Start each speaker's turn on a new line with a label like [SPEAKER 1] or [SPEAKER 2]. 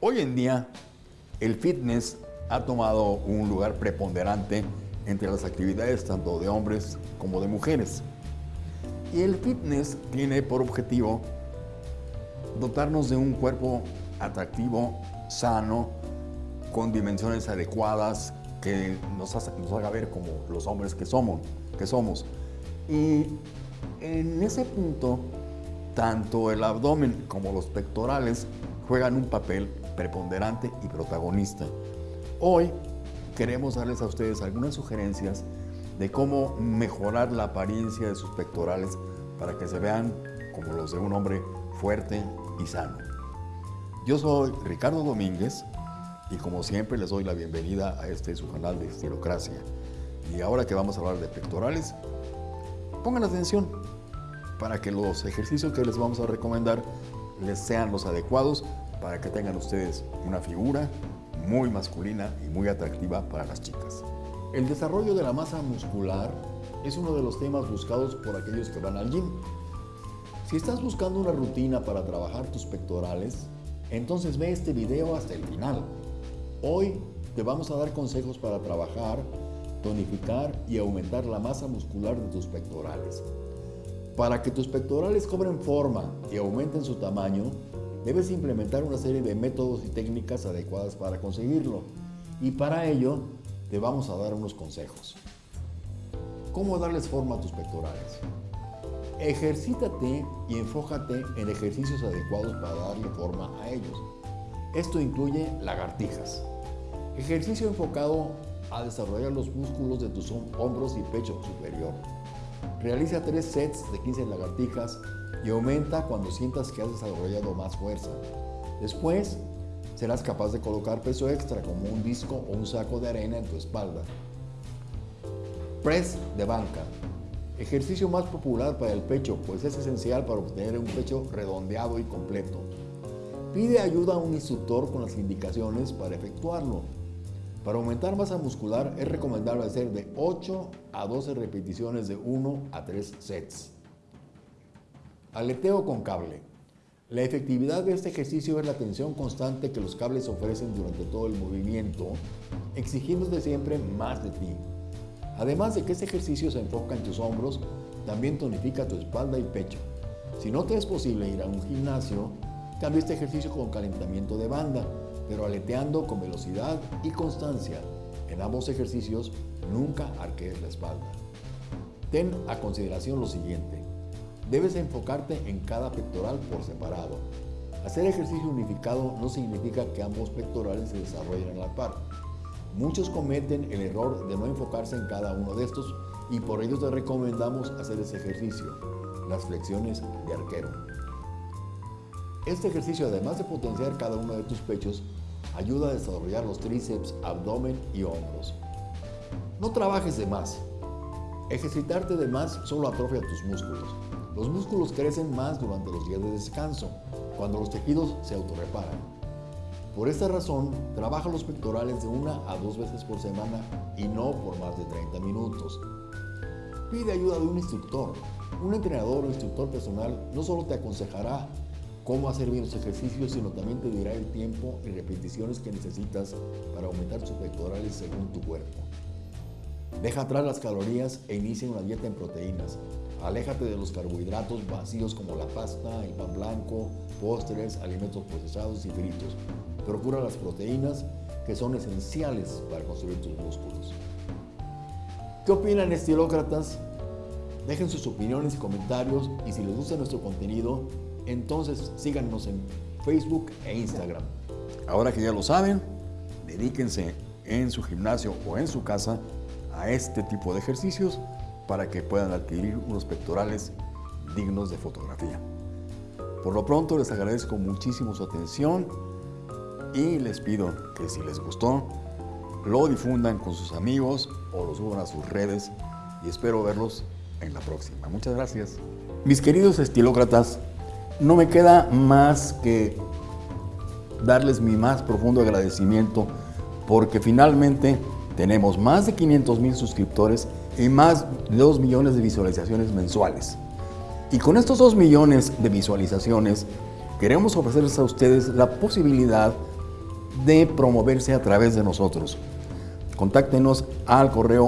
[SPEAKER 1] Hoy en día, el fitness ha tomado un lugar preponderante entre las actividades tanto de hombres como de mujeres. Y el fitness tiene por objetivo dotarnos de un cuerpo atractivo, sano, con dimensiones adecuadas, que nos, haga ver como los hombres que somos, que somos. Y en ese punto, tanto el abdomen como los pectorales juegan un papel preponderante y protagonista. Hoy queremos darles a ustedes algunas sugerencias de cómo mejorar la apariencia de sus pectorales para que se vean como los de un hombre fuerte y sano. Yo soy Ricardo Domínguez y como siempre les doy la bienvenida a este su canal de Estilocracia. Y ahora que vamos a hablar de pectorales, pongan atención para que los ejercicios que les vamos a recomendar les sean los adecuados para que tengan ustedes una figura muy masculina y muy atractiva para las chicas. El desarrollo de la masa muscular es uno de los temas buscados por aquellos que van al gym. Si estás buscando una rutina para trabajar tus pectorales, entonces ve este video hasta el final. Hoy te vamos a dar consejos para trabajar, tonificar y aumentar la masa muscular de tus pectorales. Para que tus pectorales cobren forma y aumenten su tamaño, debes implementar una serie de métodos y técnicas adecuadas para conseguirlo. Y para ello, te vamos a dar unos consejos. ¿Cómo darles forma a tus pectorales? Ejercítate y enfócate en ejercicios adecuados para darle forma a ellos. Esto incluye lagartijas. Ejercicio enfocado a desarrollar los músculos de tus hombros y pecho superior. Realiza tres sets de 15 lagartijas y aumenta cuando sientas que has desarrollado más fuerza. Después, serás capaz de colocar peso extra como un disco o un saco de arena en tu espalda. Press de banca. Ejercicio más popular para el pecho, pues es esencial para obtener un pecho redondeado y completo. Pide ayuda a un instructor con las indicaciones para efectuarlo. Para aumentar masa muscular es recomendable hacer de 8 a 12 repeticiones de 1 a 3 sets. Aleteo con cable. La efectividad de este ejercicio es la tensión constante que los cables ofrecen durante todo el movimiento, exigiéndote siempre más de ti. Además de que este ejercicio se enfoca en tus hombros, también tonifica tu espalda y pecho. Si no te es posible ir a un gimnasio, Cambia este ejercicio con calentamiento de banda, pero aleteando con velocidad y constancia. En ambos ejercicios, nunca arquees la espalda. Ten a consideración lo siguiente. Debes enfocarte en cada pectoral por separado. Hacer ejercicio unificado no significa que ambos pectorales se desarrollen a la par. Muchos cometen el error de no enfocarse en cada uno de estos y por ello te recomendamos hacer ese ejercicio, las flexiones de arquero. Este ejercicio, además de potenciar cada uno de tus pechos, ayuda a desarrollar los tríceps, abdomen y hombros. No trabajes de más. Ejercitarte de más solo atrofia tus músculos. Los músculos crecen más durante los días de descanso, cuando los tejidos se autorreparan. Por esta razón, trabaja los pectorales de una a dos veces por semana y no por más de 30 minutos. Pide ayuda de un instructor. Un entrenador o instructor personal no solo te aconsejará cómo hacer bien los ejercicios, sino también te dirá el tiempo y repeticiones que necesitas para aumentar tus pectorales según tu cuerpo. Deja atrás las calorías e inicia una dieta en proteínas. Aléjate de los carbohidratos vacíos como la pasta, el pan blanco, postres, alimentos procesados y fritos. Procura las proteínas que son esenciales para construir tus músculos. ¿Qué opinan estilócratas? Dejen sus opiniones y comentarios y si les gusta nuestro contenido, entonces síganos en Facebook e Instagram. Ahora que ya lo saben, dedíquense en su gimnasio o en su casa a este tipo de ejercicios para que puedan adquirir unos pectorales dignos de fotografía. Por lo pronto les agradezco muchísimo su atención y les pido que si les gustó, lo difundan con sus amigos o lo suban a sus redes y espero verlos en la próxima. Muchas gracias. Mis queridos estilócratas, no me queda más que darles mi más profundo agradecimiento porque finalmente tenemos más de 500 mil suscriptores y más de 2 millones de visualizaciones mensuales. Y con estos 2 millones de visualizaciones queremos ofrecerles a ustedes la posibilidad de promoverse a través de nosotros. Contáctenos al correo